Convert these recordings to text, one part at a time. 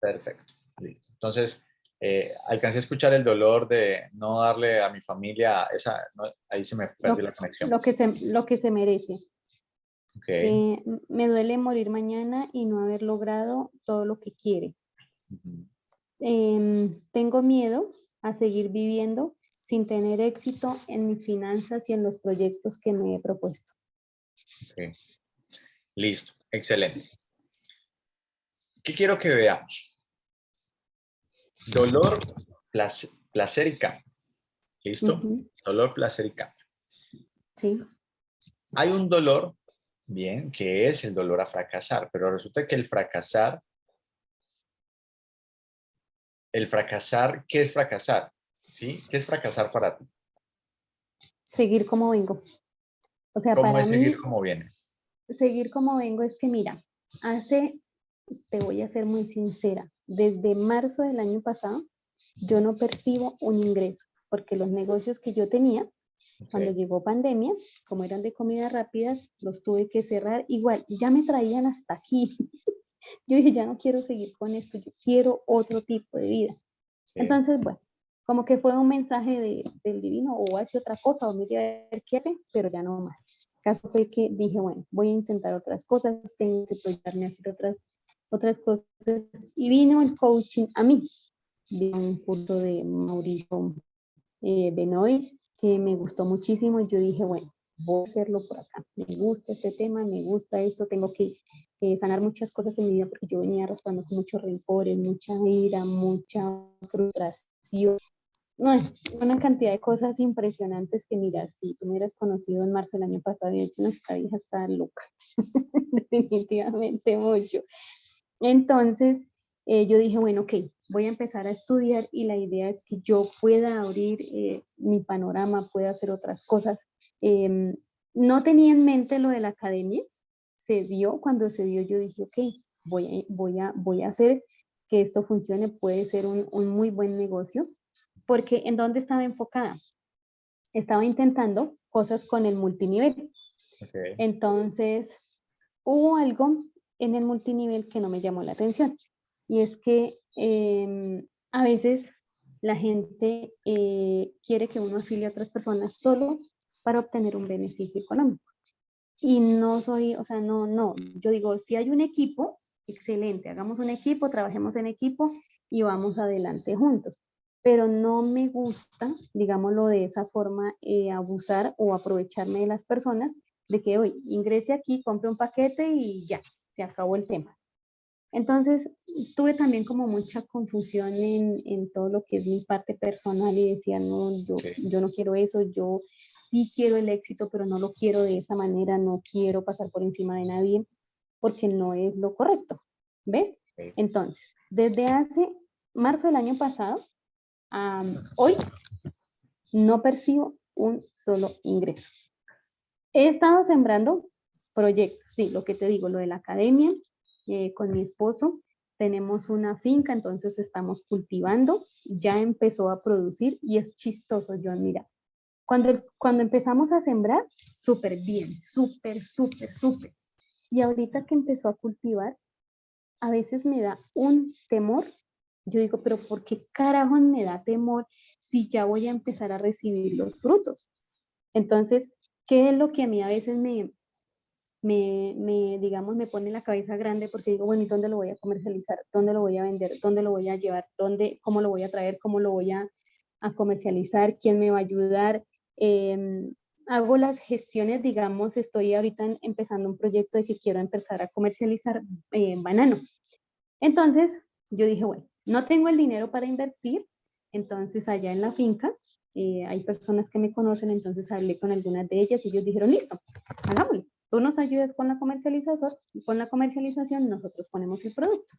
Perfecto. Listo. Entonces, eh, alcancé a escuchar el dolor de no darle a mi familia esa, ahí se me perdió la conexión. Lo que se, lo que se merece. Okay. Eh, me duele morir mañana y no haber logrado todo lo que quiere. Em, tengo miedo a seguir viviendo sin tener éxito en mis finanzas y en los proyectos que me he propuesto. Okay. Listo, excelente. ¿Qué quiero que veamos? Dolor, placer, y cambio. ¿Listo? Dolor, placer y cambio. Sí. Hay un dolor, bien, que es el dolor a fracasar, pero resulta que el fracasar, el fracasar, ¿qué es fracasar? ¿Sí? ¿Qué es fracasar para ti? Seguir como vengo. O sea, ¿Cómo para es seguir como vienes? Seguir como vengo es que, mira, hace, te voy a ser muy sincera, desde marzo del año pasado, yo no percibo un ingreso, porque los negocios que yo tenía, cuando llegó pandemia, como eran de comidas rápidas, los tuve que cerrar. Igual, ya me traían hasta aquí. yo dije, ya no quiero seguir con esto, yo quiero otro tipo de vida. Entonces, bueno, como que fue un mensaje de, del divino, o hace otra cosa, o mire a ver qué hace, pero ya no más. El caso fue que dije, bueno, voy a intentar otras cosas, tengo que proyectarme a hacer otras otras cosas. Y vino el coaching a mí, de un curso de Mauricio eh, Benoist, que me gustó muchísimo y yo dije, bueno, voy a hacerlo por acá. Me gusta este tema, me gusta esto, tengo que sanar muchas cosas en mi vida porque yo venía arrastrando con muchos rencores, mucha ira, mucha frustración. No, una cantidad de cosas impresionantes que mira, si tú me hubieras conocido en marzo del año pasado, y hecho nuestra hija está loca, definitivamente mucho. Entonces, eh, yo dije, bueno, ok, voy a empezar a estudiar y la idea es que yo pueda abrir eh, mi panorama, pueda hacer otras cosas. Em, no tenía en mente lo de la academia, se dio, cuando se dio yo dije, ok, voy a, voy a, voy a hacer que esto funcione, puede ser un, muy buen negocio, porque ¿en dónde estaba enfocada? Estaba intentando cosas con el multinivel. Entonces, hubo algo en el multinivel que no me llamó la atención. Y es que em, a veces la gente eh, quiere que uno afilie a otras personas solo para obtener un beneficio económico. Y no soy, o sea, no, no. Yo digo, si hay un equipo, excelente, hagamos un equipo, trabajemos en equipo y vamos adelante juntos. Pero no me gusta, digámoslo de esa forma, eh, abusar o aprovecharme de las personas de que hoy ingrese aquí, compre un paquete y ya, se acabó el tema. Entonces, tuve también como mucha confusión en, en, todo lo que es mi parte personal y decía, no, yo, yo no quiero eso, yo sí quiero el éxito, pero no lo quiero de esa manera, no quiero pasar por encima de nadie, porque no es lo correcto, ¿ves? Entonces, desde hace marzo del año pasado, a hoy, no percibo un solo ingreso. He estado sembrando proyectos, sí, lo que te digo, lo de la academia, eh, con mi esposo, tenemos una finca, entonces estamos cultivando, ya empezó a producir y es chistoso, yo mira, cuando, cuando empezamos a sembrar, súper bien, súper, súper, súper. Y ahorita que empezó a cultivar, a veces me da un temor. Yo digo, pero ¿por qué carajo me da temor si ya voy a empezar a recibir los frutos? Entonces, ¿qué es lo que a mí a veces me, me, me, digamos, me pone la cabeza grande porque digo, bueno, ¿y dónde lo voy a comercializar? ¿Dónde lo voy a vender? ¿Dónde lo voy a llevar? ¿Dónde, ¿Cómo lo voy a traer? ¿Cómo lo voy a, a comercializar? ¿Quién me va a ayudar? Em, hago las gestiones, digamos, estoy ahorita empezando un proyecto de que quiero empezar a comercializar eh, banano. Entonces, yo dije, bueno, no tengo el dinero para invertir, entonces allá en la finca eh, hay personas que me conocen, entonces hablé con algunas de ellas y ellos dijeron, listo, hagámoslo. Tú nos ayudas con la comercialización y con la comercialización nosotros ponemos el producto.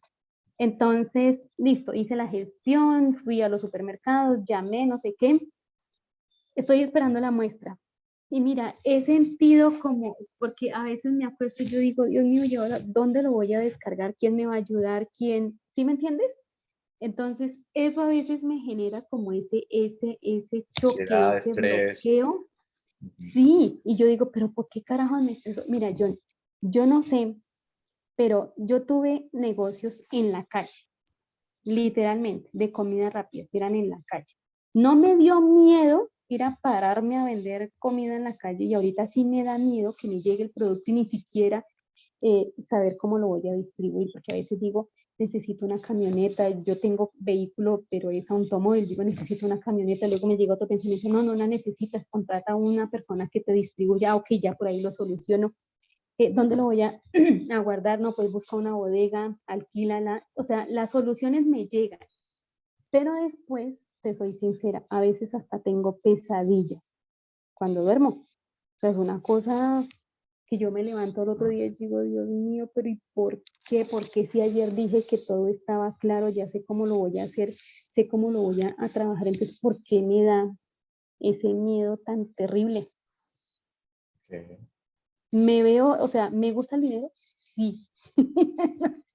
Entonces, listo, hice la gestión, fui a los supermercados, llamé, no sé qué. Estoy esperando la muestra. Y mira, he sentido como, porque a veces me acuesto y yo digo, Dios mío, ¿y ahora dónde lo voy a descargar? ¿Quién me va a ayudar? ¿Quién? ¿Sí me entiendes? Entonces, eso a veces me genera como ese, ese, ese choque, ese bloqueo Sí, y yo digo, pero ¿por qué carajo me estreso? Mira, yo, yo no sé, pero yo tuve negocios en la calle, literalmente, de comida rápida, eran en la calle. No me dio miedo ir a pararme a vender comida en la calle y ahorita sí me da miedo que me llegue el producto y ni siquiera eh, saber cómo lo voy a distribuir, porque a veces digo, necesito una camioneta, yo tengo vehículo, pero es automóvil, digo, necesito una camioneta, luego me llega otro pensamiento, no, no la necesitas, contrata a una persona que te distribuya, ok, ya por ahí lo soluciono. Eh, ¿Dónde lo voy a, a, guardar? No, pues busca una bodega, alquílala, o sea, las soluciones me llegan, pero después, te soy sincera, a veces hasta tengo pesadillas cuando duermo. O sea, es una cosa que yo me levanto el otro día y digo, Dios mío, pero ¿y por qué? Porque si ayer dije que todo estaba claro, ya sé cómo lo voy a hacer, sé cómo lo voy a, trabajar, entonces ¿por qué me da ese miedo tan terrible? Me veo, o sea, ¿me gusta el dinero? Sí.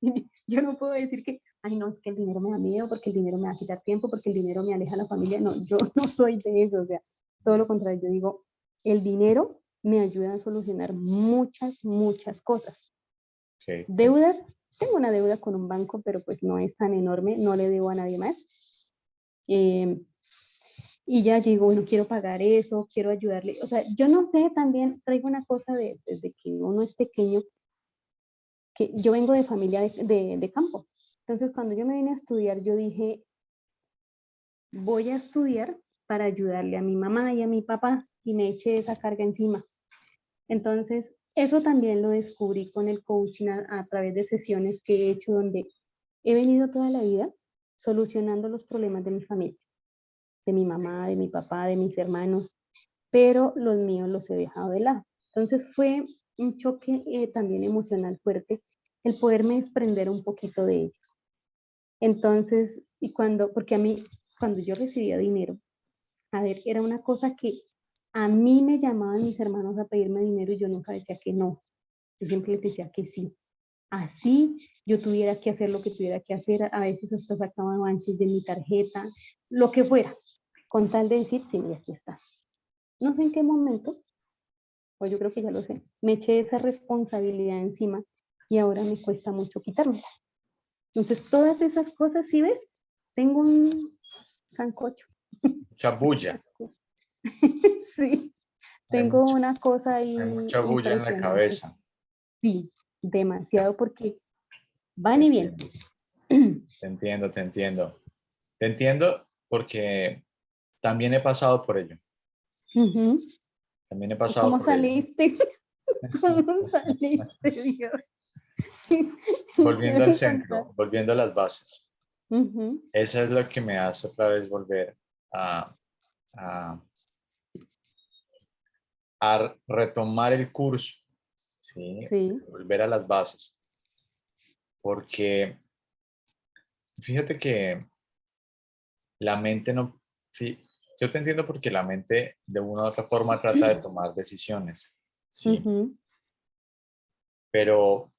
yo no puedo decir que, ay no, es que el dinero me da miedo, porque el dinero me va a quitar tiempo, porque el dinero me aleja a la familia. No, yo no soy de eso, o sea, todo lo contrario, yo digo, el dinero me ayuda a solucionar muchas, muchas cosas. Deudas, tengo una deuda con un banco, pero pues no es tan enorme, no le debo a nadie más. Em, y ya digo, bueno, quiero pagar eso, quiero ayudarle. O sea, yo no sé, también traigo una cosa de, desde que uno es pequeño, que yo vengo de familia de, de campo. Entonces, cuando yo me vine a estudiar, yo dije, voy a estudiar para ayudarle a mi mamá y a mi papá y me eché esa carga encima. Entonces, eso también lo descubrí con el coaching a, través de sesiones que he hecho donde he venido toda la vida solucionando los problemas de mi familia, de mi mamá, de mi papá, de mis hermanos, pero los míos los he dejado de lado. Entonces fue un choque eh, también emocional fuerte el poderme desprender un poquito de ellos. Entonces, y cuando, porque a mí, cuando yo recibía dinero, a ver, era una cosa que a mí me llamaban mis hermanos a pedirme dinero y yo nunca decía que no. Yo siempre les decía que sí. Así yo tuviera que hacer lo que tuviera que hacer. A veces hasta sacaba avances de mi tarjeta, lo que fuera. Con tal de decir, sí, aquí está. No sé en qué momento, o yo creo que ya lo sé, me eché esa responsabilidad encima y ahora me cuesta mucho quitármela. Entonces, todas esas cosas, si ves, tengo un sancocho. Chabulla. sí, tengo una cosa ahí. Hay mucha bulla en la cabeza. Sí, demasiado porque van y vienen. Te entiendo, te entiendo. Te entiendo porque también he pasado por ello. También he pasado ¿Cómo saliste? ¿Cómo saliste, Dios? Volviendo al centro, volviendo a las bases. Eso es lo que me hace otra vez volver a, a retomar el curso, ¿sí? volver a las bases. Porque fíjate que la mente no... Yo te entiendo porque la mente de una u otra forma trata de tomar decisiones. ¿sí? Pero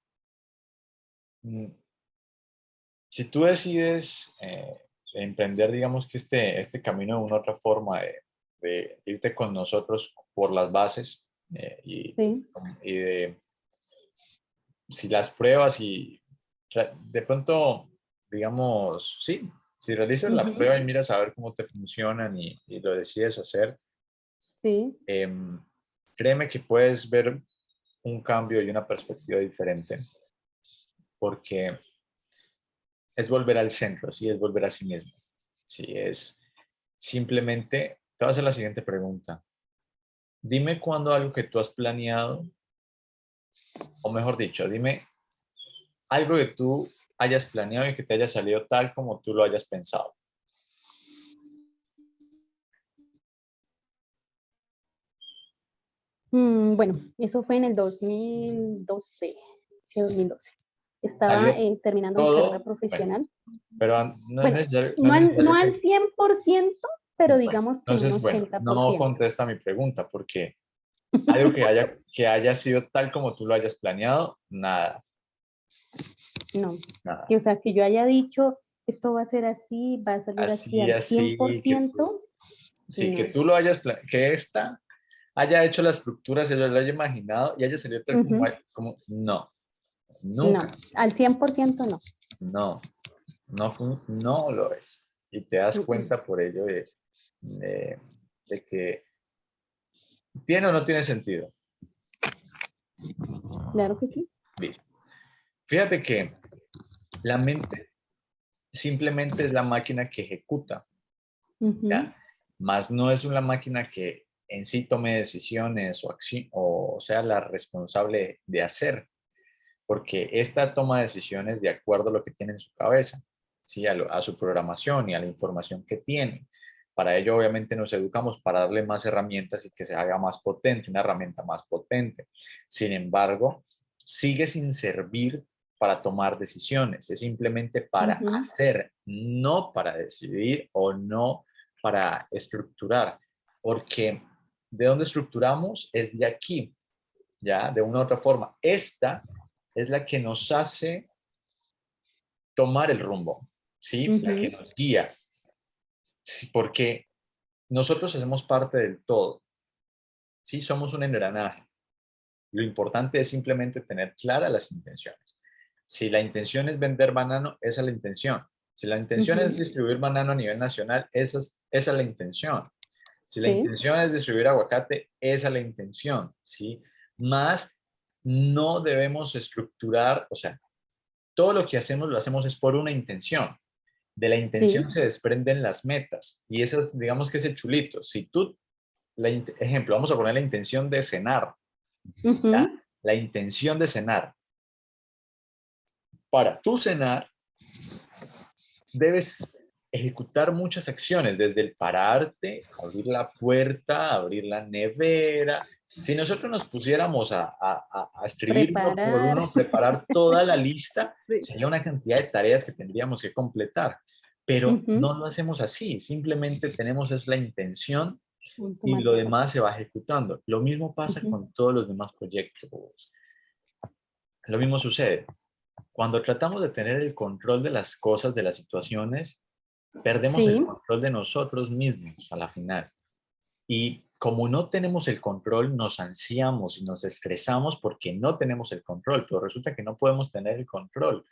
mm, si tú decides eh, emprender, digamos que este, este camino de una u otra forma de, de irte con nosotros por las bases eh, y, y, de si las pruebas y de pronto, digamos, sí, si realizas la prueba y miras a ver cómo te funcionan y, lo decides hacer, sí. Em, créeme que puedes ver un cambio y una perspectiva diferente porque es volver al centro, sí, es volver a sí mismo. Sí, es simplemente te voy a hacer la siguiente pregunta. Dime cuándo algo que tú has planeado, o mejor dicho, dime algo que tú hayas planeado y que te haya salido tal como tú lo hayas pensado. Mm, bueno, eso fue en el 2012, sí, 2012. Estaba eh, terminando mi carrera profesional. pero no, es no, no al 100%, pero digamos que Entonces, bueno, no contesta mi pregunta, porque algo que haya, que haya sido tal como tú lo hayas planeado, nada. No, Que, o sea, que yo haya dicho, esto va a ser así, va a salir así, al 100%. sí, que tú lo hayas, que esta haya hecho la estructura, se lo haya imaginado y haya salido tal como, como, no. Nunca. No, al 100% no. No, no, no lo es. Y te das cuenta por ello de, de, que tiene o no tiene sentido. Claro que sí. Fíjate que la mente simplemente es la máquina que ejecuta, Más no es una máquina que en sí tome decisiones o, o sea la responsable de hacer, porque esta toma decisiones de acuerdo a lo que tiene en su cabeza, ¿sí? a, su programación y a la información que tiene. Para ello, obviamente, nos educamos para darle más herramientas y que se haga más potente, una herramienta más potente. Sin embargo, sigue sin servir para tomar decisiones, es simplemente para hacer, no para decidir o no para estructurar, porque de dónde estructuramos es de aquí, ya, de una u otra forma. Esta es la que nos hace tomar el rumbo, ¿sí? La que nos guía. Porque nosotros hacemos parte del todo, ¿sí? Somos un engranaje. Lo importante es simplemente tener claras las intenciones. Si la intención es vender banano, esa es la intención. Si la intención es distribuir banano a nivel nacional, esa es, esa es la intención. Si la intención es distribuir aguacate, esa es la intención, ¿sí? Más no debemos estructurar, o sea, todo lo que hacemos lo hacemos es por una intención. De la intención se desprenden las metas y esas, digamos que es el chulito. Si tú, la, ejemplo, vamos a poner la intención de cenar. La intención de cenar. Para tú cenar, debes ejecutar muchas acciones, desde el pararte, abrir la puerta, abrir la nevera. Si nosotros nos pusiéramos a, a, a escribir uno por uno, preparar toda la lista, sería una cantidad de tareas que tendríamos que completar. Pero no lo hacemos así, simplemente tenemos es la intención y lo demás se va ejecutando. Lo mismo pasa con todos los demás proyectos. Lo mismo sucede. Cuando tratamos de tener el control de las cosas, de las situaciones, Perdemos el control de nosotros mismos a la final. Y como no tenemos el control, nos ansiamos y nos estresamos porque no tenemos el control, pero resulta que no podemos tener el control.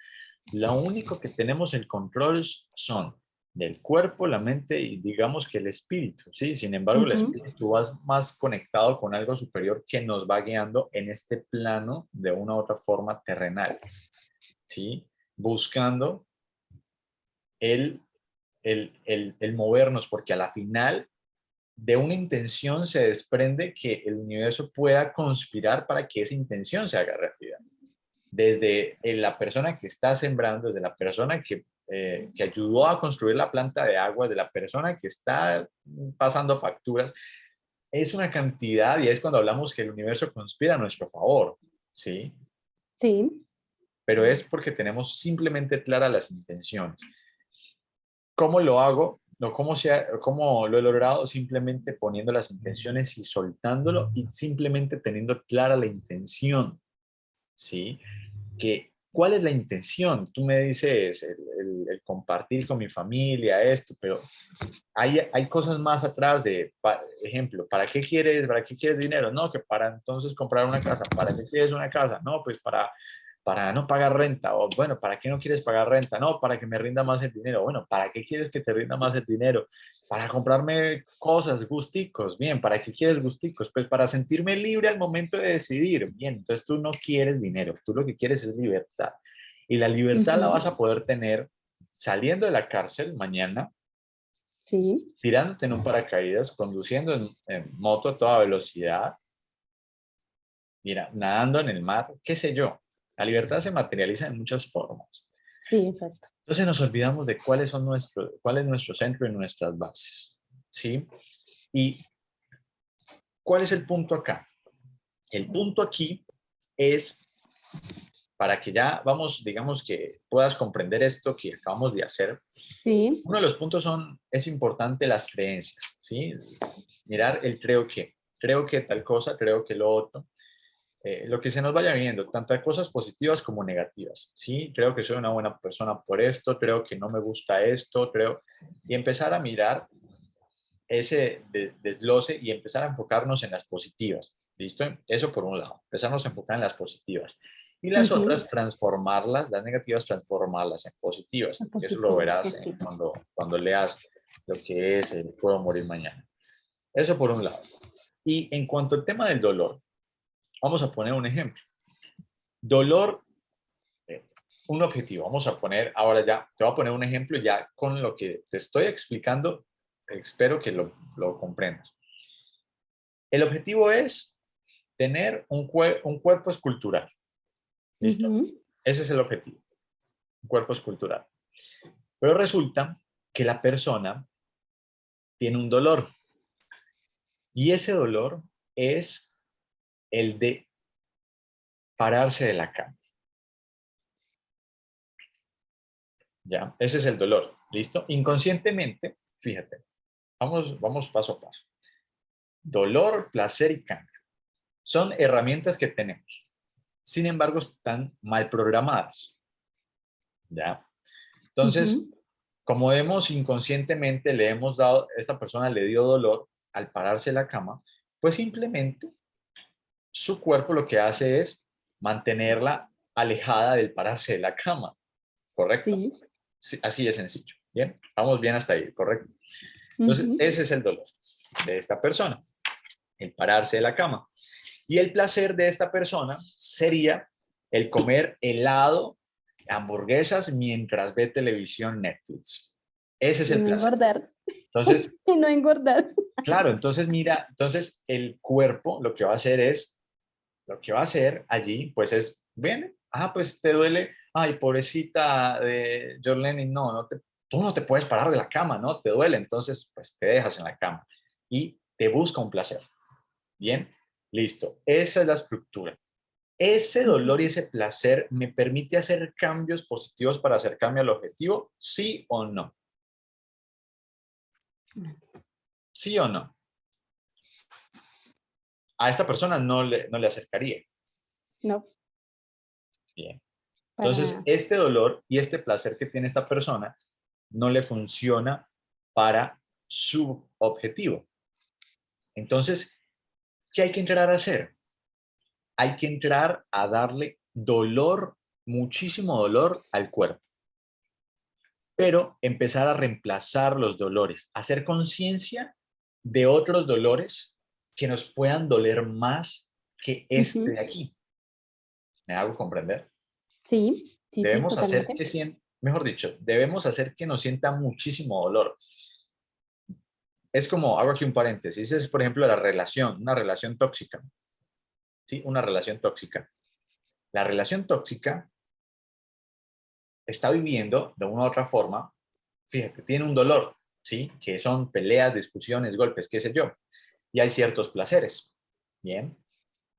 Lo único que tenemos el control son del cuerpo, la mente y digamos que el espíritu, ¿sí? Sin embargo, el espíritu va más conectado con algo superior que nos va guiando en este plano de una u otra forma terrenal, ¿sí? Buscando el el, movernos, porque a la final de una intención se desprende que el universo pueda conspirar para que esa intención se haga realidad. Desde la persona que está sembrando, desde la persona que, eh, que ayudó a construir la planta de agua, de la persona que está pasando facturas, es una cantidad y es cuando hablamos que el universo conspira a nuestro favor, ¿sí? Sí. Pero es porque tenemos simplemente claras las intenciones. ¿Cómo lo hago? No, ¿cómo, ¿Cómo lo he logrado? Simplemente poniendo las intenciones y soltándolo y simplemente teniendo clara la intención. ¿Sí? Que, ¿Cuál es la intención? Tú me dices el, compartir con mi familia, esto, pero hay, hay cosas más atrás de, ejemplo, ¿para qué quieres, para qué quieres dinero? No, que para entonces comprar una casa. ¿Para qué quieres una casa? No, pues para para no pagar renta, o bueno, ¿para qué no quieres pagar renta? No, para que me rinda más el dinero. Bueno, ¿para qué quieres que te rinda más el dinero? Para comprarme cosas, gusticos. Bien, ¿para qué quieres gusticos? Pues para sentirme libre al momento de decidir. Bien, entonces tú no quieres dinero, tú lo que quieres es libertad. Y la libertad la vas a poder tener saliendo de la cárcel mañana, sí. tirándote en un paracaídas, conduciendo en, en moto a toda velocidad, mira, nadando en el mar, qué sé yo la libertad se materializa en muchas formas. Sí, exacto. Entonces nos olvidamos de cuáles son nuestro, cuál es nuestro centro y nuestras bases. ¿Sí? Y ¿cuál es el punto acá? El punto aquí es para que ya vamos, digamos que puedas comprender esto que acabamos de hacer. Sí. Uno de los puntos son, es importante las creencias, ¿sí? Mirar el creo que, creo que tal cosa, creo que lo otro. Eh, lo que se nos vaya viendo, tantas cosas positivas como negativas, ¿sí? Creo que soy una buena persona por esto, creo que no me gusta esto, creo... Y empezar a mirar ese desglose y empezar a enfocarnos en las positivas, ¿listo? Eso por un lado, empezarnos a enfocar en las positivas. Y las otras transformarlas, las negativas transformarlas en positivas. Eso lo verás cuando, cuando leas lo que es el puedo morir mañana. Eso por un lado. Y en cuanto al tema del dolor, vamos a poner un ejemplo. Dolor, eh, un objetivo. Vamos a poner, ahora ya, te voy a poner un ejemplo ya con lo que te estoy explicando. Espero que lo, lo comprendas. El objetivo es tener un, un cuerpo escultural. ¿Listo? Ese es el objetivo. Un cuerpo escultural. Pero resulta que la persona tiene un dolor. Y ese dolor es el de pararse de la cama. ¿Ya? Ese es el dolor. ¿Listo? Inconscientemente, fíjate, vamos, vamos paso a paso. Dolor, placer y cambio. Son herramientas que tenemos. Sin embargo, están mal programadas. ¿Ya? Entonces, como vemos inconscientemente, le hemos dado, esta persona le dio dolor al pararse de la cama, pues simplemente su cuerpo lo que hace es mantenerla alejada del pararse de la cama, ¿correcto? Sí. así de sencillo, ¿bien? Vamos bien hasta ahí, ¿correcto? Entonces, ese es el dolor de esta persona, el pararse de la cama. Y el placer de esta persona sería el comer helado, hamburguesas, mientras ve televisión Netflix. Ese es el no placer. engordar. Entonces, y no engordar. Claro, entonces mira, entonces el cuerpo lo que va a hacer es lo que va a hacer allí, pues es, viene, ah, pues te duele, ay, pobrecita de Jorlene, no, no te, tú no te puedes parar de la cama, ¿no? Te duele, entonces, pues te dejas en la cama y te busca un placer. Bien, listo. Esa es la estructura. Ese dolor y ese placer me permite hacer cambios positivos para acercarme al objetivo, sí o no. ¿Sí o no? A esta persona no le, no le acercaría. No. Bien. Entonces, este dolor y este placer que tiene esta persona no le funciona para su objetivo. Entonces, ¿qué hay que entrar a hacer? Hay que entrar a darle dolor, muchísimo dolor al cuerpo. Pero empezar a reemplazar los dolores, hacer conciencia de otros dolores que nos puedan doler más que este de aquí. ¿Me hago comprender? Sí, sí Debemos hacer que mejor dicho, debemos hacer que nos sienta muchísimo dolor. Es como, hago aquí un paréntesis, es por ejemplo la relación, una relación tóxica. ¿Sí? Una relación tóxica. La relación tóxica está viviendo de una u otra forma, fíjate, tiene un dolor, ¿sí? Que son peleas, discusiones, golpes, qué sé yo y hay ciertos placeres. Bien,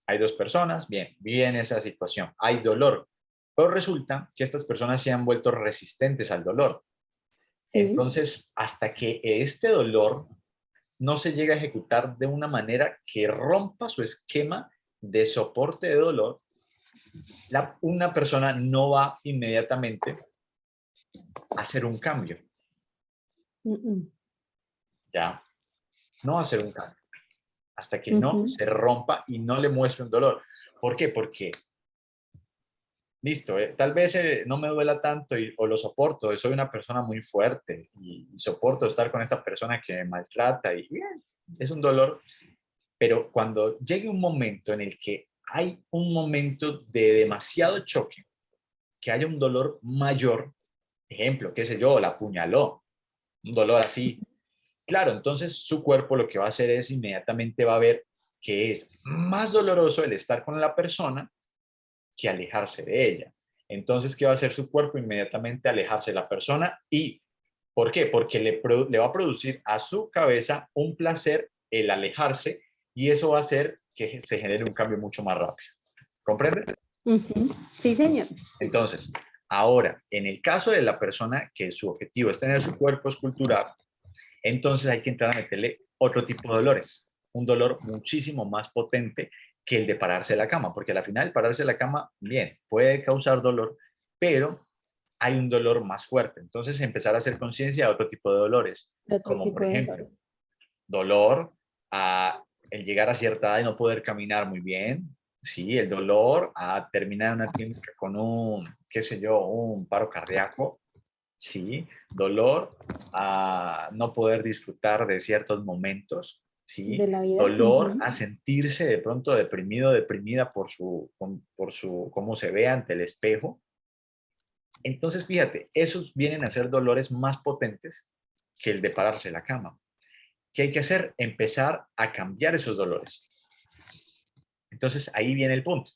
hay dos personas, bien, viven esa situación, hay dolor, pero resulta que estas personas se han vuelto resistentes al dolor. Entonces, hasta que este dolor no se llega a ejecutar de una manera que rompa su esquema de soporte de dolor, la, una persona no va inmediatamente a hacer un cambio. Ya, no va a hacer un cambio hasta que no se rompa y no le muestre un dolor. ¿Por qué? Porque, listo, eh, tal vez eh, no me duela tanto y, o lo soporto, soy una persona muy fuerte y, soporto estar con esta persona que me maltrata y bien, es un dolor, pero cuando llegue un momento en el que hay un momento de demasiado choque, que haya un dolor mayor, ejemplo, qué sé yo, la apuñaló, un dolor así Claro, entonces su cuerpo lo que va a hacer es inmediatamente va a ver que es más doloroso el estar con la persona que alejarse de ella. Entonces, ¿qué va a hacer su cuerpo? Inmediatamente alejarse de la persona. ¿Y por qué? Porque le, le va a producir a su cabeza un placer el alejarse y eso va a hacer que se genere un cambio mucho más rápido. ¿Comprende? Sí, señor. Entonces, ahora, en el caso de la persona que su objetivo es tener su cuerpo escultural, entonces hay que entrar a meterle otro tipo de dolores, un dolor muchísimo más potente que el de pararse de la cama, porque al final pararse de la cama, bien, puede causar dolor, pero hay un dolor más fuerte. Entonces empezar a hacer conciencia de otro tipo de dolores, como por ejemplo, dolor a el llegar a cierta edad y no poder caminar muy bien, sí, el dolor a terminar una clínica con un, qué sé yo, un paro cardíaco, sí, dolor a no poder disfrutar de ciertos momentos, sí, De la vida. dolor a sentirse de pronto deprimido, deprimida por su, por su, cómo se ve ante el espejo. Entonces, fíjate, esos vienen a ser dolores más potentes que el de pararse de la cama. ¿Qué hay que hacer? Empezar a cambiar esos dolores. Entonces, ahí viene el punto.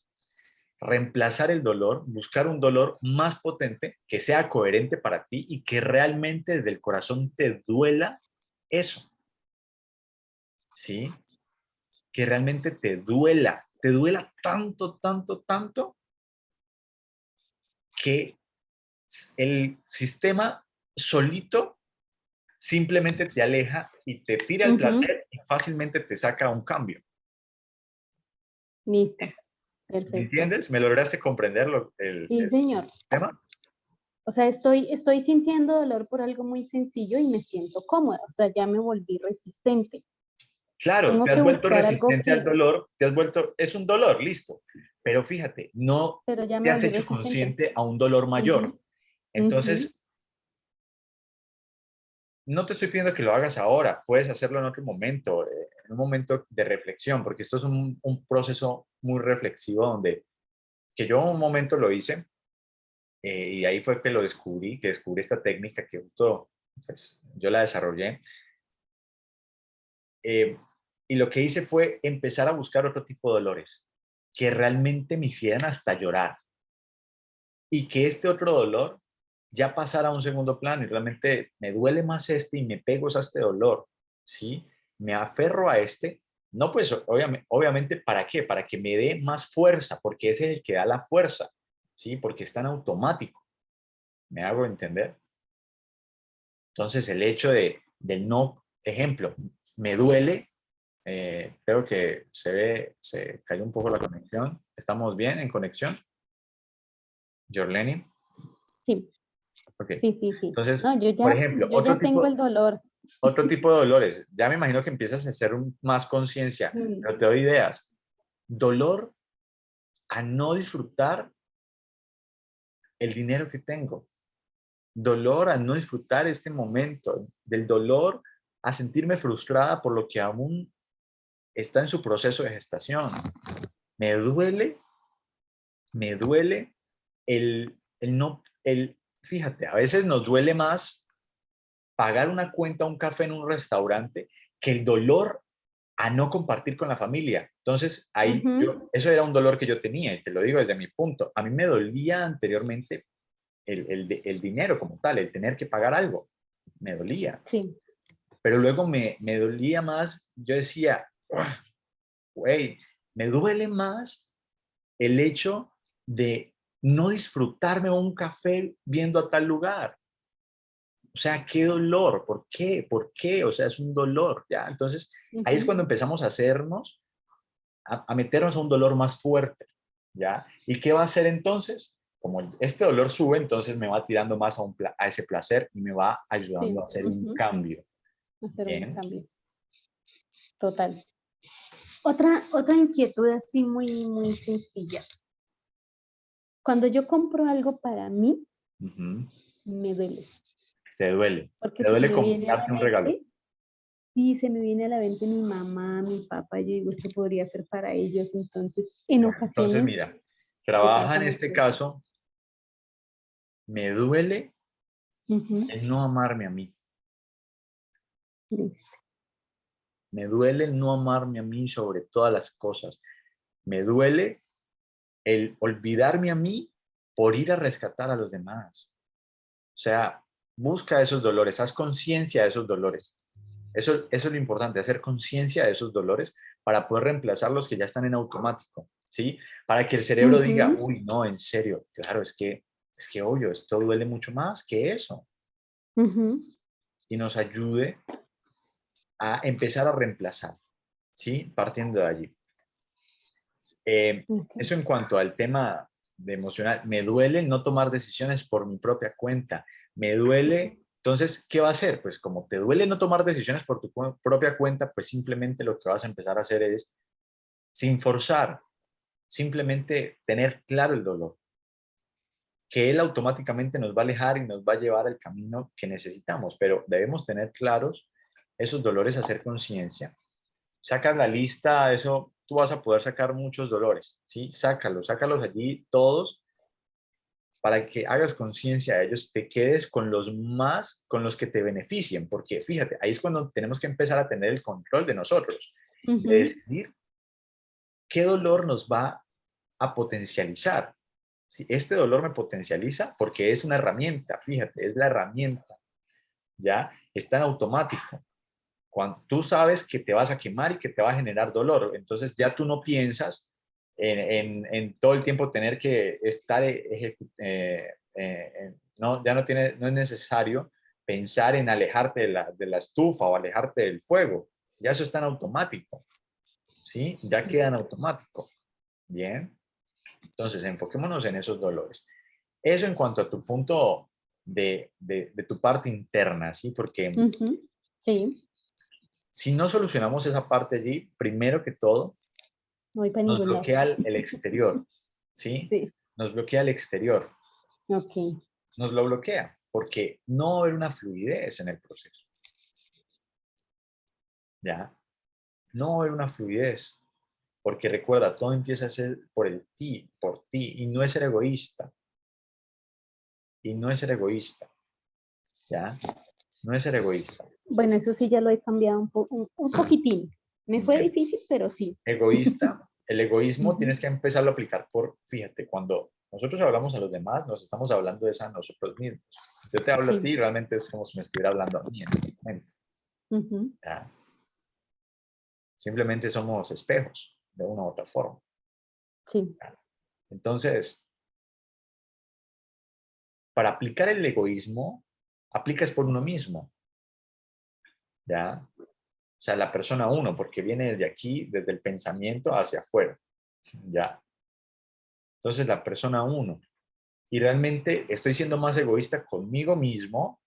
Reemplazar el dolor, buscar un dolor más potente, que sea coherente para ti y que realmente desde el corazón te duela eso. ¿Sí? Que realmente te duela, te duela tanto, tanto, tanto, que el sistema solito simplemente te aleja y te tira el placer y fácilmente te saca un cambio. Listo. ¿Me Perfecto. entiendes? ¿Me lograste comprender lo- el, Sí, el señor. tema? O sea, estoy, estoy sintiendo dolor por algo muy sencillo y me siento cómoda. O sea, ya me volví resistente. Claro, Tengo te has vuelto resistente al dolor, te has vuelto, es un dolor, listo. Pero fíjate, no Pero ya me te has hecho resistente. consciente a un dolor mayor. Ujú, Entonces, no te estoy pidiendo que lo hagas ahora, puedes hacerlo en otro momento, eh, en un momento de reflexión, porque esto es un, proceso muy reflexivo donde, que yo un momento lo hice, eh, y ahí fue que lo descubrí, que descubrí esta técnica que justo, pues, yo la desarrollé. Eh, y lo que hice fue empezar a buscar otro tipo de dolores que realmente me hicieran hasta llorar. Y que este otro dolor ya pasara a un segundo plano y realmente me duele más este y me pego a este dolor, ¿sí? Me aferro a este, no pues obviamente, obviamente ¿para qué? Para que me dé más fuerza, porque ese es el que da la fuerza, ¿sí? Porque está en automático. ¿Me hago entender? Entonces el hecho de, del no, ejemplo, me duele, eh, creo que se ve, se cayó un poco la conexión. ¿Estamos bien en conexión? Jorleni. Sí, Ok. sí, sí, sí. Entonces, no, yo ya, por ejemplo, yo otro ya tengo tipo- el dolor. Otro tipo de dolores. Ya me imagino que empiezas a hacer un- más conciencia, Mm. pero te doy ideas. Dolor a no disfrutar el dinero que tengo. Dolor a no disfrutar este momento. Del dolor a sentirme frustrada por lo que aún está en su proceso de gestación. Me duele, me duele el, el no, el, fíjate, a veces nos duele más pagar una cuenta, un café en un restaurante, que el dolor a no compartir con la familia. Entonces, ahí, yo- eso era un dolor que yo tenía, y te lo digo desde mi punto. A mí me dolía anteriormente el, el dinero como tal, el tener que pagar algo. Me dolía. Sí, Pero luego me, me dolía más, yo decía, "Ugh, güey, me duele más el hecho de no disfrutarme un café viendo a tal lugar. O sea, qué dolor, ¿por qué? ¿Por qué? O sea, es un dolor, ¿ya? Entonces, ahí es cuando empezamos a hacernos, a, a meternos a un dolor más fuerte, ¿ya? ¿Y qué va a hacer entonces? Como este dolor sube, entonces me va tirando más a, un pla- a ese placer y me va ayudando Sí, a hacer un cambio. hacer Bien. un cambio. Total. Otra, otra inquietud así muy, muy sencilla. Cuando yo compro algo para mí, me duele. Te duele. Porque Te duele comprarte un regalo. Sí, se me viene a la mente mi mamá, mi papá, yo digo, esto podría ser para ellos, entonces, en ocasiones... Entonces, mira, trabaja en este caso, me duele el no amarme a mí. listo. Me duele el no amarme a mí sobre todas las cosas. Me duele el olvidarme a mí por ir a rescatar a los demás. O sea, busca esos dolores, haz conciencia de esos dolores. Eso, eso es lo importante, hacer conciencia de esos dolores para poder reemplazar los que ya están en automático, ¿sí? Para que el cerebro diga, uy, no, en serio, claro, es que, es que obvio, esto duele mucho más que eso. Y nos ayude a empezar a reemplazar, ¿sí? Partiendo de allí. Eh, eso en cuanto al tema de emocional. Me duele no tomar decisiones por mi propia cuenta. Me duele, entonces, ¿qué va a hacer? Pues como te duele no tomar decisiones por tu cu- propia cuenta, pues simplemente lo que vas a empezar a hacer es, sin forzar, simplemente tener claro el dolor, que él automáticamente nos va a alejar y nos va a llevar al camino que necesitamos, pero debemos tener claros esos dolores, hacer conciencia. Sacas la lista, eso tú vas a poder sacar muchos dolores, ¿sí? Sácalos, sácalos allí todos para que hagas conciencia de ellos, te quedes con los más, con los que te beneficien, porque fíjate, ahí es cuando tenemos que empezar a tener el control de nosotros, de decidir qué dolor nos va a potencializar. Si este dolor me potencializa, porque es una herramienta, fíjate, es la herramienta, ya está en automático. Cuando tú sabes que te vas a quemar y que te va a generar dolor, entonces ya tú no piensas en, todo el tiempo tener que estar, eh, eh, no, ya no, tiene, no es necesario pensar en alejarte de la, de la estufa o alejarte del fuego. Ya eso está en automático. ¿Sí? Ya queda en automático. Bien. Entonces, enfoquémonos en esos dolores. Eso en cuanto a tu punto de, de, tu parte interna, ¿sí? Porque sí. Si no solucionamos esa parte allí, primero que todo, nos bloquea el, exterior, ¿sí? ¿sí? Nos bloquea el exterior. Ok. Nos lo bloquea porque no va a haber una fluidez en el proceso. ¿Ya? No va a haber una fluidez. Porque recuerda, todo empieza a ser por el ti, por ti, y no es ser egoísta. Y no es ser egoísta. ¿Ya? No es ser egoísta. Bueno, eso sí ya lo he cambiado un, un poquitín. Me fue difícil, pero sí. Egoísta, el egoísmo tienes que empezarlo a aplicar por, fíjate, cuando nosotros hablamos a los demás, nos estamos hablando de eso a nosotros mismos. Yo te hablo a ti, realmente es como si me estuviera hablando a mí en este momento. Simplemente somos espejos, de una u otra forma. Sí. Entonces, para aplicar el egoísmo, aplicas por uno mismo. ¿Ya? O sea, la persona uno, porque viene desde aquí, desde el pensamiento hacia afuera. Ya. Entonces, la persona uno. Y realmente estoy siendo más egoísta conmigo mismo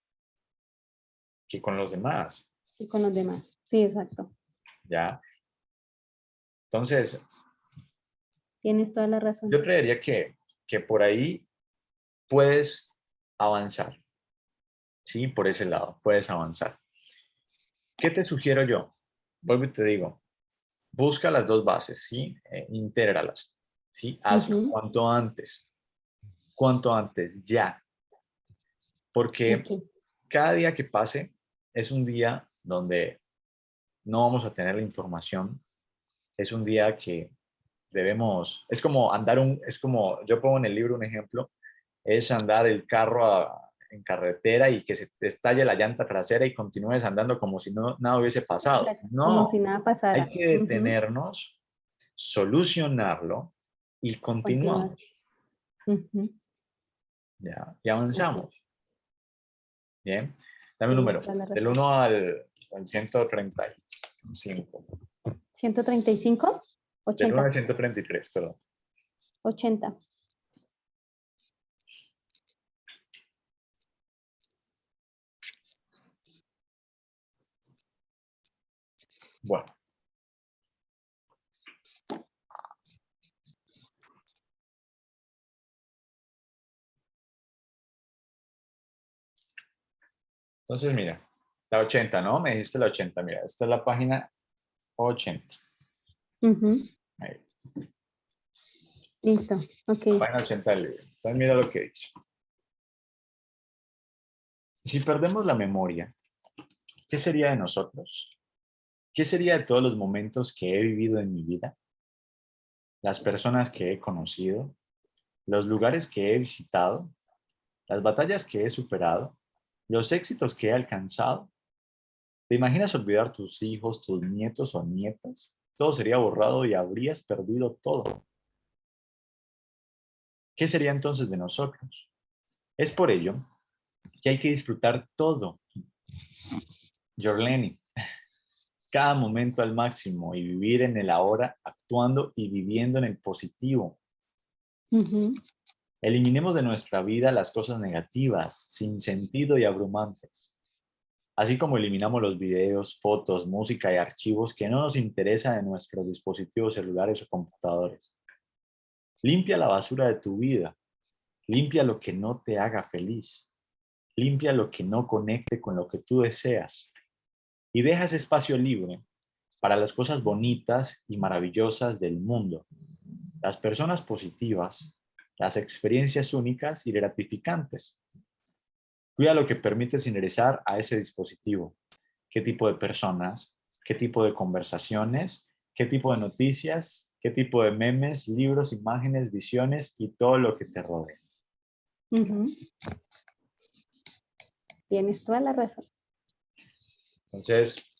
que con los demás. Y con los demás. Sí, exacto. Ya. Entonces. Tienes toda la razón. Yo creería que, que por ahí puedes avanzar. Sí, por ese lado, puedes avanzar. ¿Qué te sugiero yo? Vuelvo y te digo, busca las dos bases, ¿sí? Eh, intégralas, ¿sí? Hazlo cuanto antes, cuanto antes, ya. Porque cada día que pase es un día donde no vamos a tener la información, es un día que debemos, es como andar un, es como, yo pongo en el libro un ejemplo, es andar el carro a, en carretera y que se te estalle la llanta trasera y continúes andando como si no, nada hubiese pasado. No, como si nada pasara. Hay que detenernos, solucionarlo y continuamos. Ya, y avanzamos. Bien. Dame un número. Del 1 al, 135. ¿135? 80. Del 1 al 133, perdón. 80. Bueno. Entonces, mira, la 80, ¿no? Me dijiste la 80, mira, esta es la página 80. Listo, ok. Página 80 del libro. Entonces, mira lo que dice. Si perdemos la memoria, ¿qué sería de nosotros? ¿Qué sería de todos los momentos que he vivido en mi vida? Las personas que he conocido, los lugares que he visitado, las batallas que he superado, los éxitos que he alcanzado. ¿Te imaginas olvidar tus hijos, tus nietos o nietas? Todo sería borrado y habrías perdido todo. ¿Qué sería entonces de nosotros? Es por ello que hay que disfrutar todo. Jorleni, cada momento al máximo y vivir en el ahora, actuando y viviendo en el positivo. Eliminemos de nuestra vida las cosas negativas, sin sentido y abrumantes. Así como eliminamos los videos, fotos, música y archivos que no nos interesan en nuestros dispositivos celulares o computadores. Limpia la basura de tu vida. Limpia lo que no te haga feliz. Limpia lo que no conecte con lo que tú deseas. Y deja ese espacio libre para las cosas bonitas y maravillosas del mundo. Las personas positivas, las experiencias únicas y gratificantes. Cuida lo que permites ingresar a ese dispositivo. ¿Qué tipo de personas? ¿Qué tipo de conversaciones? ¿Qué tipo de noticias? ¿Qué tipo de memes, libros, imágenes, visiones y todo lo que te rodea? Tienes toda la razón. Entonces...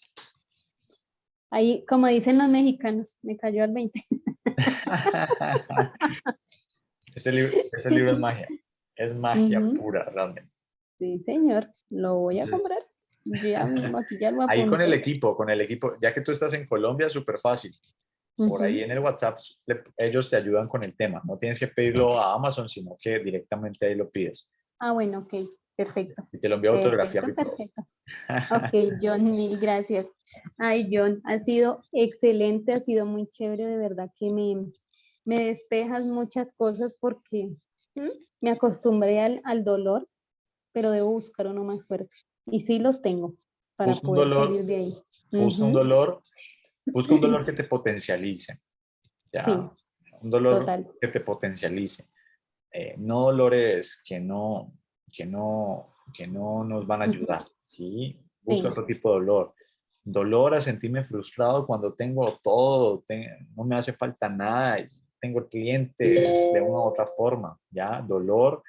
Ahí, como dicen los mexicanos, me cayó al 20. ese, libro, ese libro es magia. Es magia pura, realmente. Sí, señor. Lo voy a comprar. ahí con el equipo, con el equipo, ya que tú estás en Colombia, súper fácil. Por ahí en el WhatsApp ellos te ayudan con el tema. No tienes que pedirlo a Amazon, sino que directamente ahí lo pides. Ah, bueno, ok. Perfecto. Y te lo envío autografía. Perfecto. ok, John, mil gracias. Ay, John, ha sido excelente, ha sido muy chévere, de verdad que me, me despejas muchas cosas porque me acostumbré al, al dolor, pero debo buscar uno más fuerte. Y sí los tengo para poder salir de ahí. Busca un dolor, busca un dolor que te potencialice. Sí, un dolor que te potencialice. Eh, no dolores que no, que no, que no nos van a ayudar, ¿sí? Busca otro tipo de dolor. Dolor a sentirme frustrado cuando tengo todo, no me hace falta nada tengo clientes de una u otra forma, ¿ya? Dolor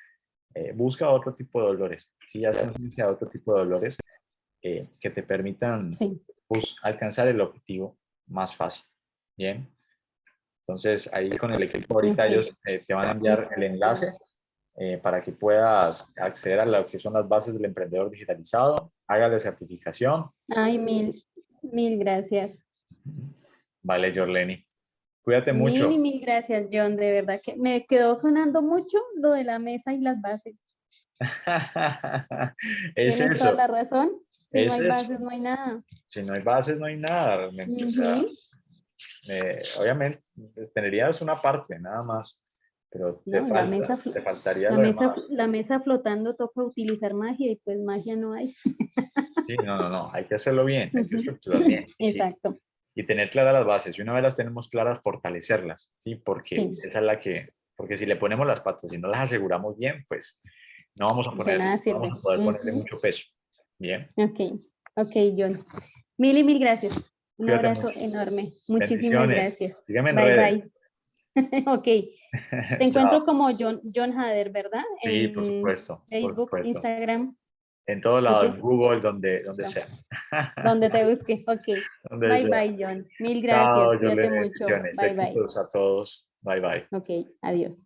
eh, busca otro tipo de dolores. Si ya has iniciado otro tipo de dolores eh, que te permitan pues, alcanzar el objetivo más fácil. Bien. Entonces, ahí con el equipo ahorita ellos eh, te van a enviar el enlace para que puedas acceder a lo que son las bases del emprendedor digitalizado, haga la certificación. Ay, mil, mil gracias. Vale, Jorleni. Cuídate mucho. Mil, mil gracias, John. De verdad que me quedó sonando mucho lo de la mesa y las bases. es Tienes toda la razón. Si no hay bases, no hay nada. Si no hay bases, no hay nada realmente. Eh, obviamente, tendrías una parte, nada más. Pero te, falta, mesa, te faltaría la mesa, La mesa flotando toca utilizar magia y pues magia no hay. sí, no, no, no. Hay que hacerlo bien. Hay que estructurar bien. Exacto y tener claras las bases. Y una vez las tenemos claras, fortalecerlas, ¿sí? Porque esa es la que, porque si le ponemos las patas y no las aseguramos bien, pues no vamos a, poner, vamos a poder ponerle mucho peso. Bien. Ok, ok, John. Mil y mil gracias. Un abrazo enorme. Muchísimas gracias. Dígame en bye, redes. bye. ok. Te encuentro como John, John Hader, ¿verdad? Sí, por supuesto. Facebook, Instagram. En todos lados, en Google, donde, donde sea. Donde te busque, ok. bye bye, John. Mil gracias. Cuídate mucho. Bye bye. a todos. Bye bye. Ok, adiós.